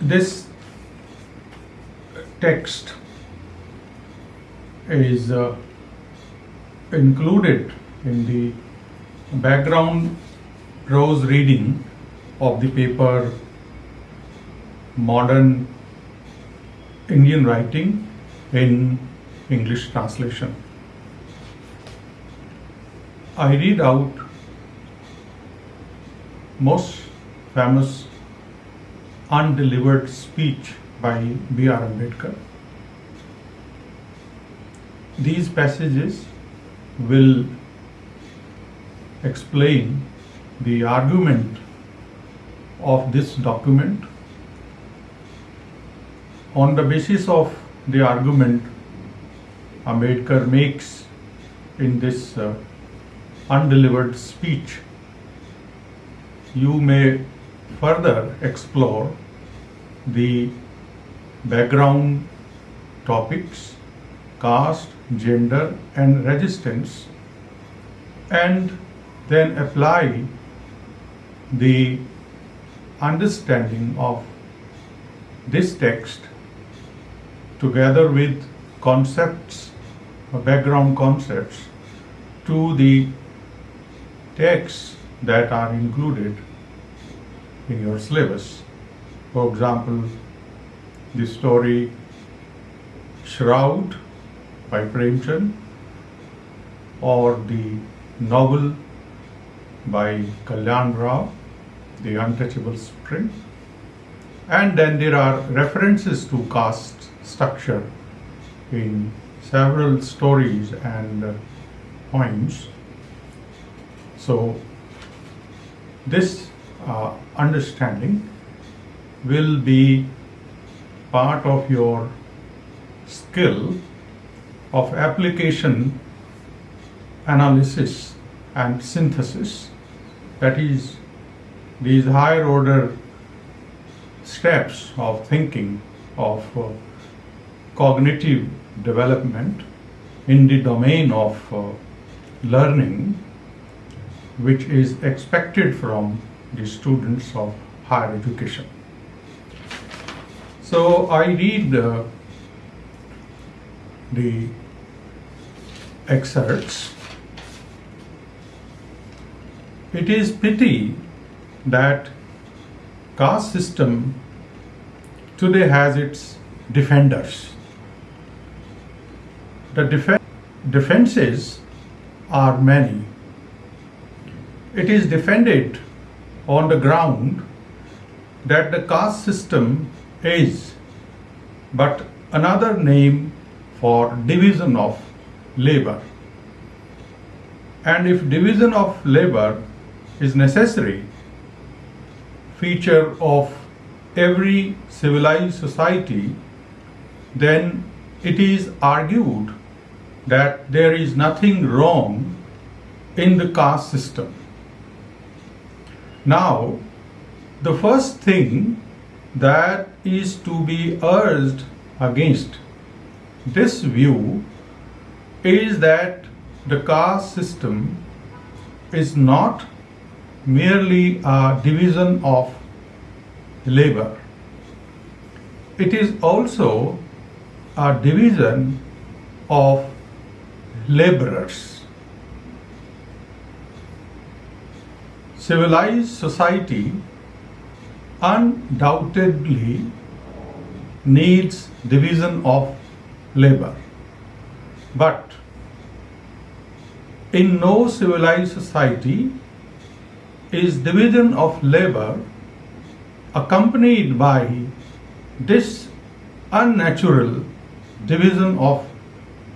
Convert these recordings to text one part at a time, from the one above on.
this text is uh, included in the background prose reading of the paper Modern Indian Writing in English translation. I read out most famous undelivered speech by B.R. Ambedkar. These passages will explain the argument of this document. On the basis of the argument Ambedkar makes in this uh, undelivered speech, you may further explore the background topics, caste, gender and resistance and then apply the understanding of this text together with concepts, background concepts to the texts that are included in your syllabus. For example, the story Shroud by Premchand or the novel by Kalyan Rao, The Untouchable Spring. And then there are references to caste structure in several stories and uh, poems. So this uh, understanding will be part of your skill of application analysis and synthesis. That is these higher order steps of thinking of uh, cognitive development in the domain of uh, learning which is expected from the students of higher education. So I read uh, the excerpts. It is pity that caste system today has its defenders. The def- defenses are many. It is defended on the ground that the caste system is but another name for division of labor. And if division of labor is necessary feature of every civilized society, then it is argued that there is nothing wrong in the caste system. Now, the first thing that is to be urged against this view is that the caste system is not merely a division of labor. It is also a division of laborers. Civilized society undoubtedly needs division of labor. But in no civilized society is division of labor accompanied by this unnatural division of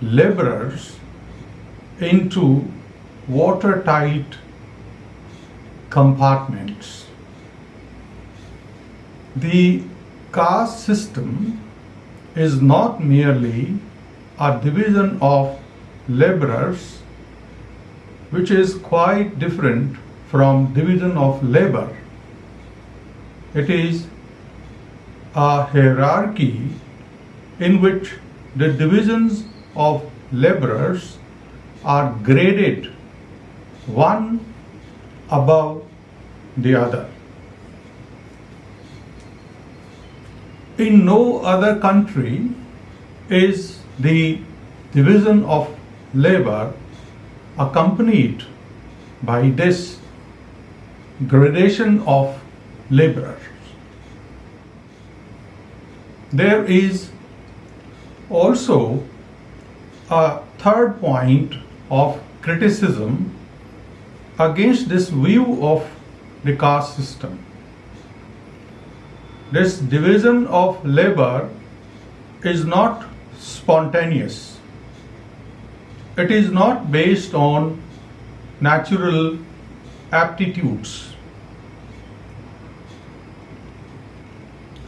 laborers into watertight compartments. The caste system is not merely a division of laborers which is quite different from division of labor. It is a hierarchy in which the divisions of laborers are graded one above the other. in no other country is the division of labor accompanied by this gradation of laborers. There is also a third point of criticism against this view of the caste system. This division of labor is not spontaneous. It is not based on natural aptitudes.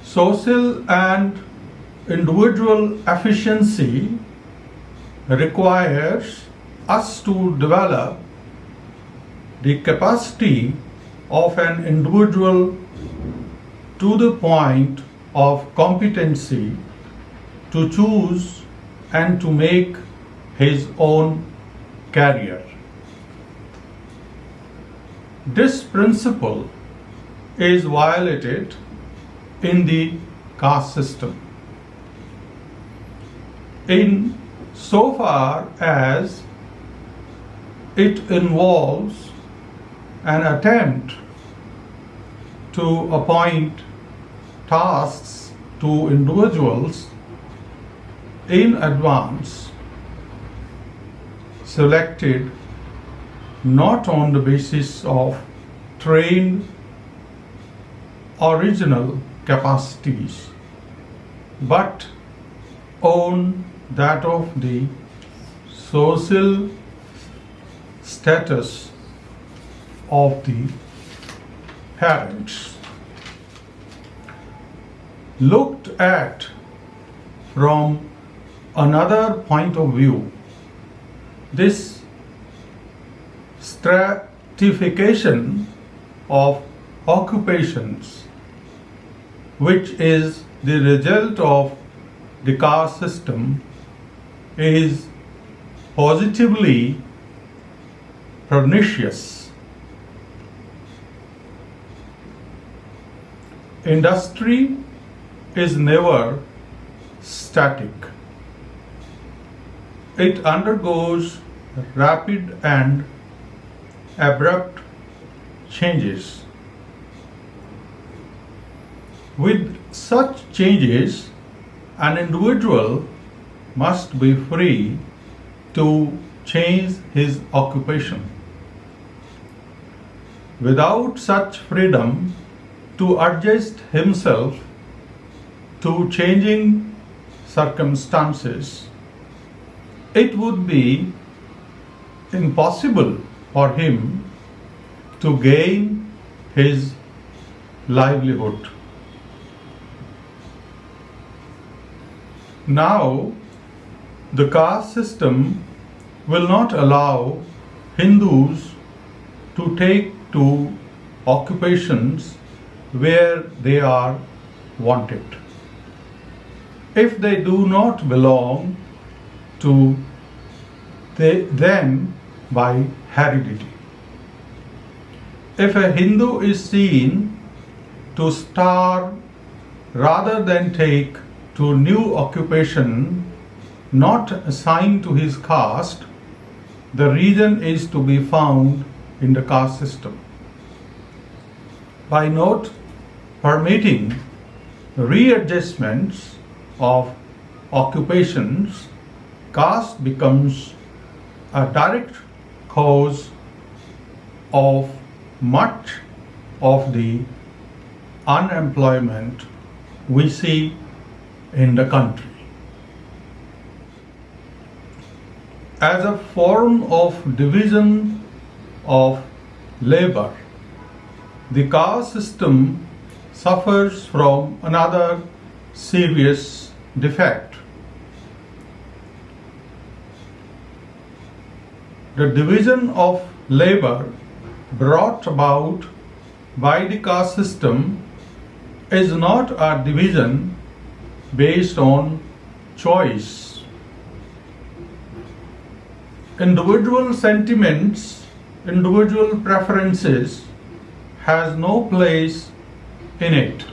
Social and individual efficiency requires us to develop the capacity of an individual to the point of competency to choose and to make his own career. This principle is violated in the caste system. In so far as it involves an attempt to appoint tasks to individuals in advance selected not on the basis of trained original capacities but on that of the social status of the parents. Looked at from another point of view, this stratification of occupations, which is the result of the caste system, is positively pernicious. Industry is never static. It undergoes rapid and abrupt changes. With such changes, an individual must be free to change his occupation. Without such freedom to adjust himself to changing circumstances, it would be impossible for him to gain his livelihood. Now, the caste system will not allow Hindus to take to occupations where they are wanted. If they do not belong to them by heredity. If a Hindu is seen to starve rather than take to new occupation not assigned to his caste, the reason is to be found in the caste system. By not permitting readjustments of occupations, caste becomes a direct cause of much of the unemployment we see in the country. As a form of division of labor, the caste system suffers from another serious defect. The division of labor brought about by the caste system is not a division based on choice. Individual sentiments, individual preferences has no place in it.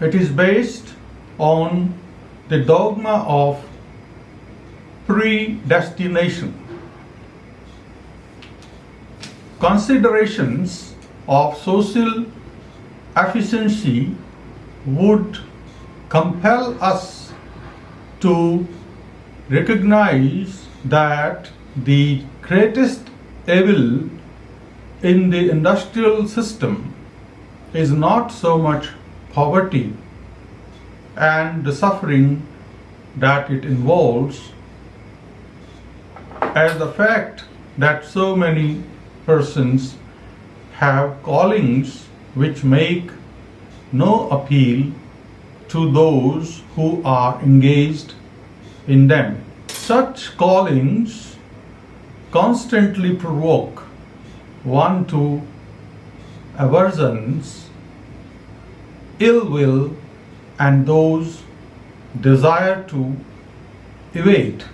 It is based on the dogma of predestination. Considerations of social efficiency would compel us to recognize that the greatest evil in the industrial system is not so much poverty and the suffering that it involves as the fact that so many persons have callings which make no appeal to those who are engaged in them. Such callings constantly provoke one to aversions, ill will, and those desire to evade.